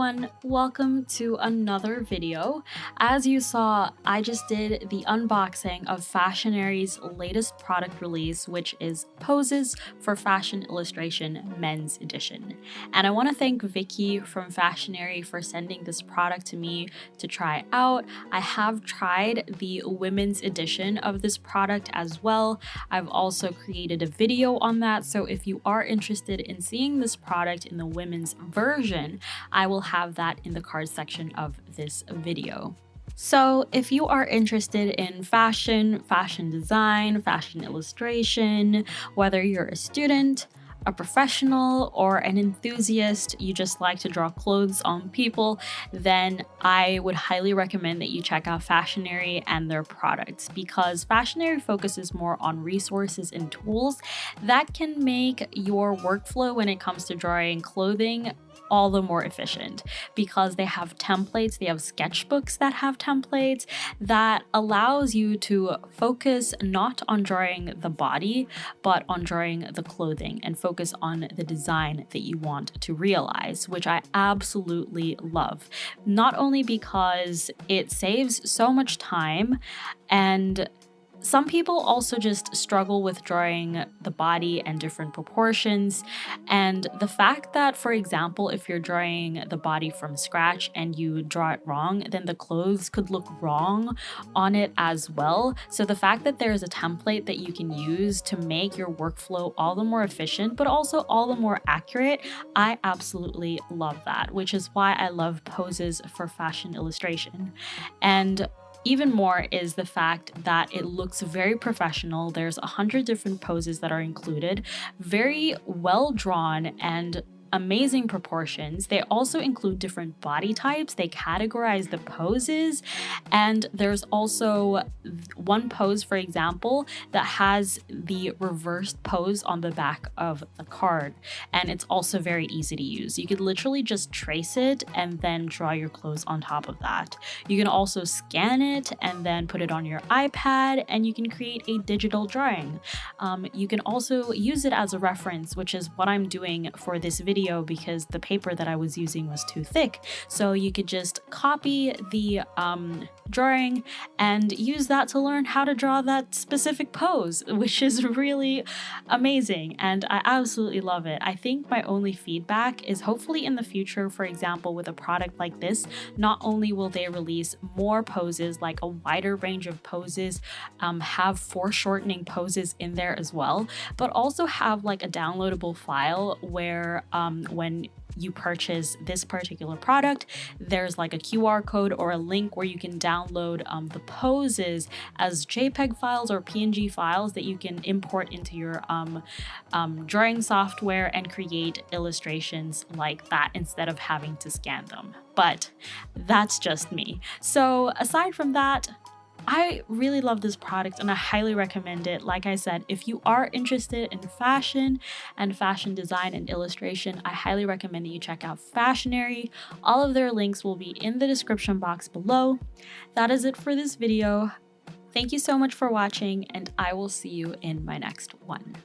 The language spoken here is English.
everyone, welcome to another video. As you saw, I just did the unboxing of Fashionary's latest product release, which is Poses for Fashion Illustration Men's Edition. And I want to thank Vicky from Fashionary for sending this product to me to try out. I have tried the women's edition of this product as well. I've also created a video on that, so if you are interested in seeing this product in the women's version, I will have that in the cards section of this video. So if you are interested in fashion, fashion design, fashion illustration, whether you're a student, a professional or an enthusiast, you just like to draw clothes on people, then I would highly recommend that you check out Fashionary and their products because Fashionary focuses more on resources and tools that can make your workflow when it comes to drawing clothing all the more efficient because they have templates, they have sketchbooks that have templates that allows you to focus not on drawing the body, but on drawing the clothing and focus on the design that you want to realize, which I absolutely love. Not only because it saves so much time and some people also just struggle with drawing the body and different proportions. And the fact that, for example, if you're drawing the body from scratch and you draw it wrong, then the clothes could look wrong on it as well. So the fact that there's a template that you can use to make your workflow all the more efficient, but also all the more accurate, I absolutely love that, which is why I love poses for fashion illustration. And even more is the fact that it looks very professional. There's a hundred different poses that are included, very well drawn and amazing proportions. They also include different body types. They categorize the poses. And there's also one pose, for example, that has the reversed pose on the back of the card. And it's also very easy to use. You could literally just trace it and then draw your clothes on top of that. You can also scan it and then put it on your iPad and you can create a digital drawing. Um, you can also use it as a reference, which is what I'm doing for this video video because the paper that I was using was too thick. So you could just copy the um, drawing and use that to learn how to draw that specific pose, which is really amazing. And I absolutely love it. I think my only feedback is hopefully in the future, for example, with a product like this, not only will they release more poses, like a wider range of poses, um, have foreshortening poses in there as well, but also have like a downloadable file where um, when you purchase this particular product, there's like a QR code or a link where you can download um, the poses as JPEG files or PNG files that you can import into your um, um, drawing software and create illustrations like that instead of having to scan them. But that's just me. So aside from that, I really love this product and I highly recommend it. Like I said, if you are interested in fashion and fashion design and illustration, I highly recommend that you check out Fashionary. All of their links will be in the description box below. That is it for this video. Thank you so much for watching and I will see you in my next one.